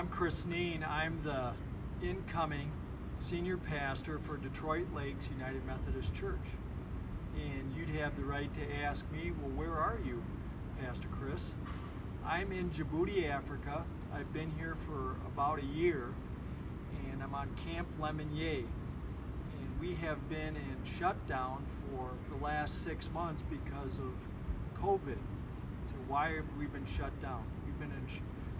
I'm Chris Neen. I'm the incoming senior pastor for Detroit Lakes United Methodist Church. And you'd have the right to ask me, well, where are you, Pastor Chris? I'm in Djibouti, Africa. I've been here for about a year, and I'm on Camp Lemonnier. And we have been in shutdown for the last six months because of COVID. So why have we been shut down? We've been in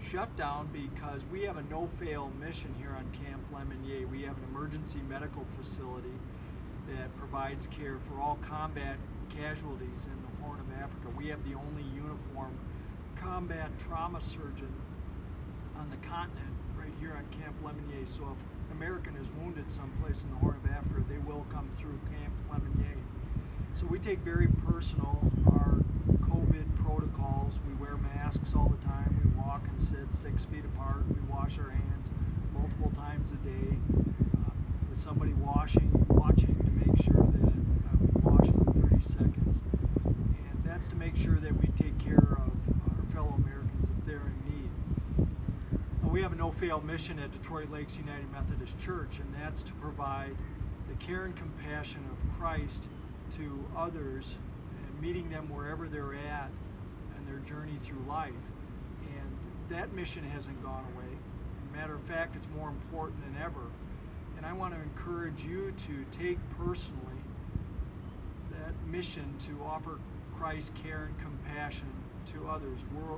shut down because we have a no-fail mission here on Camp Lemonnier. We have an emergency medical facility that provides care for all combat casualties in the Horn of Africa. We have the only uniform combat trauma surgeon on the continent right here on Camp Lemonnier. So if an American is wounded someplace in the Horn of Africa, they will come through Camp Lemonnier. So we take very personal our COVID protocols. We wear masks all the walk and sit six feet apart. We wash our hands multiple times a day. Uh, with somebody washing, watching to make sure that uh, we wash for 30 seconds. And that's to make sure that we take care of our fellow Americans if they're in need. Uh, we have a no-fail mission at Detroit Lakes United Methodist Church, and that's to provide the care and compassion of Christ to others and meeting them wherever they're at and their journey through life. That mission hasn't gone away. matter of fact, it's more important than ever. And I want to encourage you to take personally that mission to offer Christ's care and compassion to others. We're,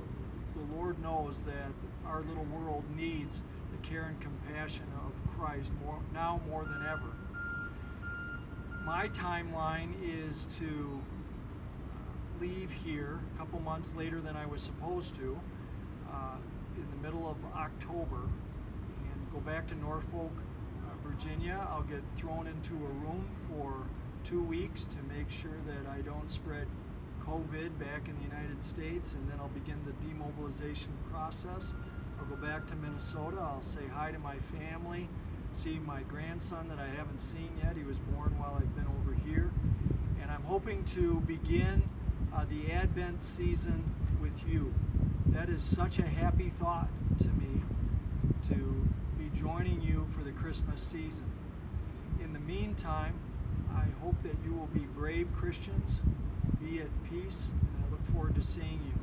the Lord knows that our little world needs the care and compassion of Christ more, now more than ever my timeline is to leave here a couple months later than I was supposed to uh, of October and go back to Norfolk, uh, Virginia. I'll get thrown into a room for two weeks to make sure that I don't spread COVID back in the United States and then I'll begin the demobilization process. I'll go back to Minnesota. I'll say hi to my family see my grandson that I haven't seen yet. He was born while I've been over here. And I'm hoping to begin uh, the Advent season with you. That is such a happy thought to me to be joining you for the Christmas season. In the meantime, I hope that you will be brave Christians, be at peace, and I look forward to seeing you.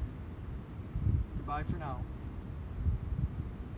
Goodbye for now.